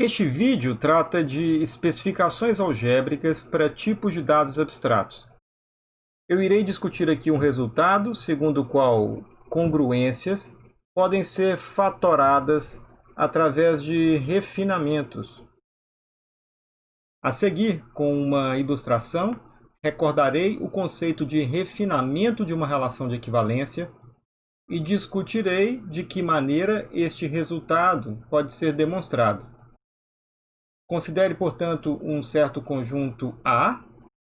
Este vídeo trata de especificações algébricas para tipos de dados abstratos. Eu irei discutir aqui um resultado segundo o qual congruências podem ser fatoradas através de refinamentos. A seguir, com uma ilustração, recordarei o conceito de refinamento de uma relação de equivalência e discutirei de que maneira este resultado pode ser demonstrado. Considere, portanto, um certo conjunto A,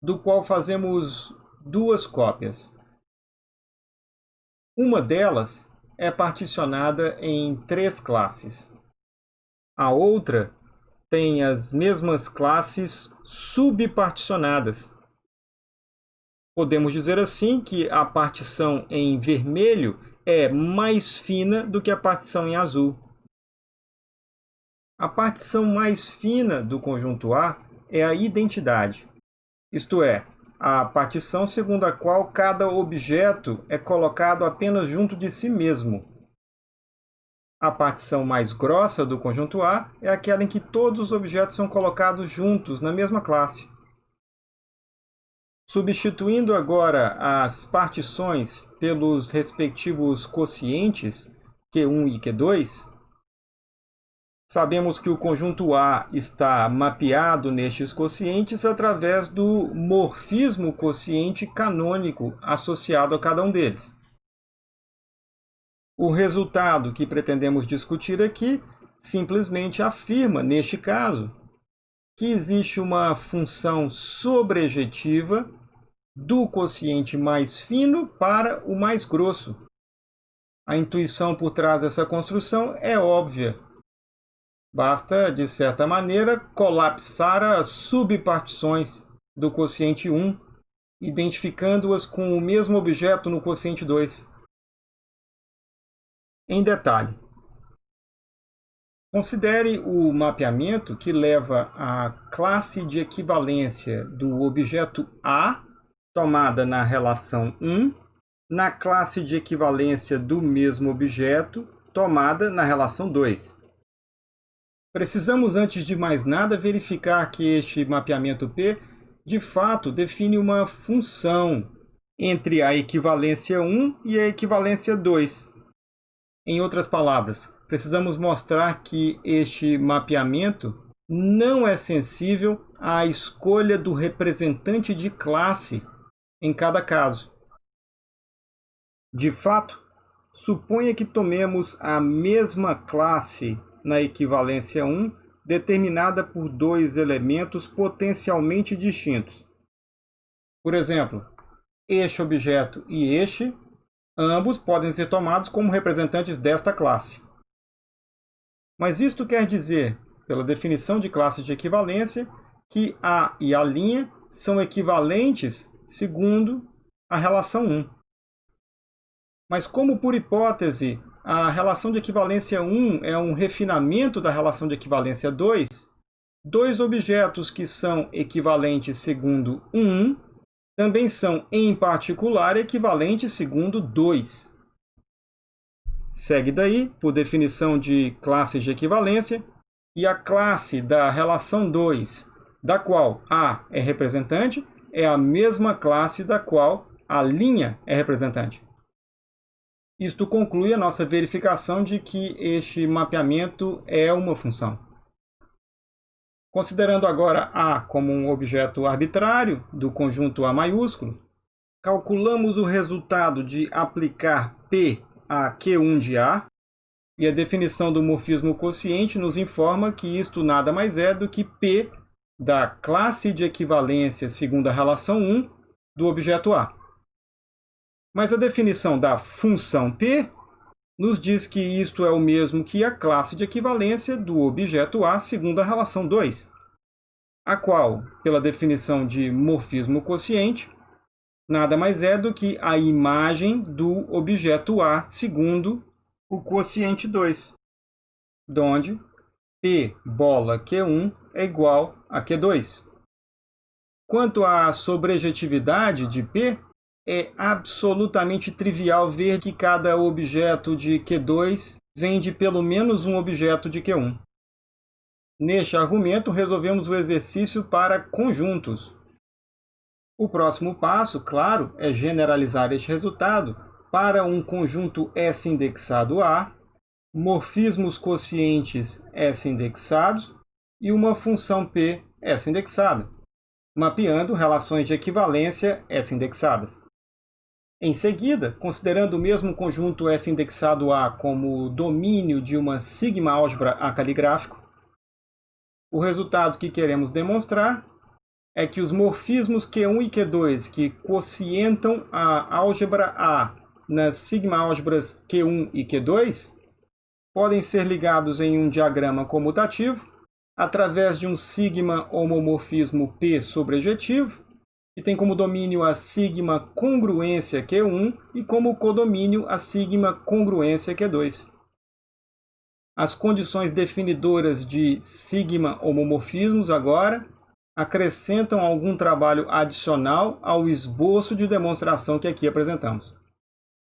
do qual fazemos duas cópias. Uma delas é particionada em três classes. A outra tem as mesmas classes subparticionadas. Podemos dizer assim que a partição em vermelho é mais fina do que a partição em azul. A partição mais fina do conjunto A é a identidade, isto é, a partição segundo a qual cada objeto é colocado apenas junto de si mesmo. A partição mais grossa do conjunto A é aquela em que todos os objetos são colocados juntos na mesma classe. Substituindo agora as partições pelos respectivos quocientes Q1 e Q2, sabemos que o conjunto A está mapeado nestes quocientes através do morfismo quociente canônico associado a cada um deles. O resultado que pretendemos discutir aqui simplesmente afirma, neste caso, que existe uma função sobrejetiva do quociente mais fino para o mais grosso. A intuição por trás dessa construção é óbvia. Basta, de certa maneira, colapsar as subpartições do quociente 1, identificando-as com o mesmo objeto no quociente 2. Em detalhe, considere o mapeamento que leva a classe de equivalência do objeto A tomada na relação 1 na classe de equivalência do mesmo objeto tomada na relação 2. Precisamos, antes de mais nada, verificar que este mapeamento P, de fato, define uma função entre a equivalência 1 e a equivalência 2. Em outras palavras, precisamos mostrar que este mapeamento não é sensível à escolha do representante de classe em cada caso. De fato, suponha que tomemos a mesma classe na equivalência 1 determinada por dois elementos potencialmente distintos. Por exemplo, este objeto e este, ambos podem ser tomados como representantes desta classe. Mas isto quer dizer, pela definição de classe de equivalência, que A e A' são equivalentes segundo a relação 1. Mas como por hipótese a relação de equivalência 1 é um refinamento da relação de equivalência 2, dois objetos que são equivalentes segundo 1 também são, em particular, equivalentes segundo 2. Segue daí, por definição de classes de equivalência, que a classe da relação 2, da qual A é representante, é a mesma classe da qual a linha é representante. Isto conclui a nossa verificação de que este mapeamento é uma função. Considerando agora A como um objeto arbitrário do conjunto A maiúsculo, calculamos o resultado de aplicar P a Q1 de A, e a definição do morfismo quociente nos informa que isto nada mais é do que P da classe de equivalência segundo a relação 1 do objeto A. Mas a definição da função P nos diz que isto é o mesmo que a classe de equivalência do objeto A segundo a relação 2, a qual, pela definição de morfismo quociente, nada mais é do que a imagem do objeto A segundo o quociente 2, donde P bola Q1 é igual a Q2. Quanto à sobrejetividade de P, é absolutamente trivial ver que cada objeto de Q2 vem de pelo menos um objeto de Q1. Neste argumento, resolvemos o exercício para conjuntos. O próximo passo, claro, é generalizar este resultado para um conjunto S indexado A, morfismos quocientes S indexados e uma função P S indexada, mapeando relações de equivalência S indexadas. Em seguida, considerando o mesmo conjunto S indexado A como domínio de uma sigma álgebra A caligráfico, o resultado que queremos demonstrar é que os morfismos Q1 e Q2 que quocientam a álgebra A nas sigma álgebras Q1 e Q2 podem ser ligados em um diagrama comutativo através de um sigma homomorfismo P sobrejetivo, que tem como domínio a sigma congruência Q1 e como codomínio a sigma congruência Q2. As condições definidoras de sigma homomorfismos agora acrescentam algum trabalho adicional ao esboço de demonstração que aqui apresentamos.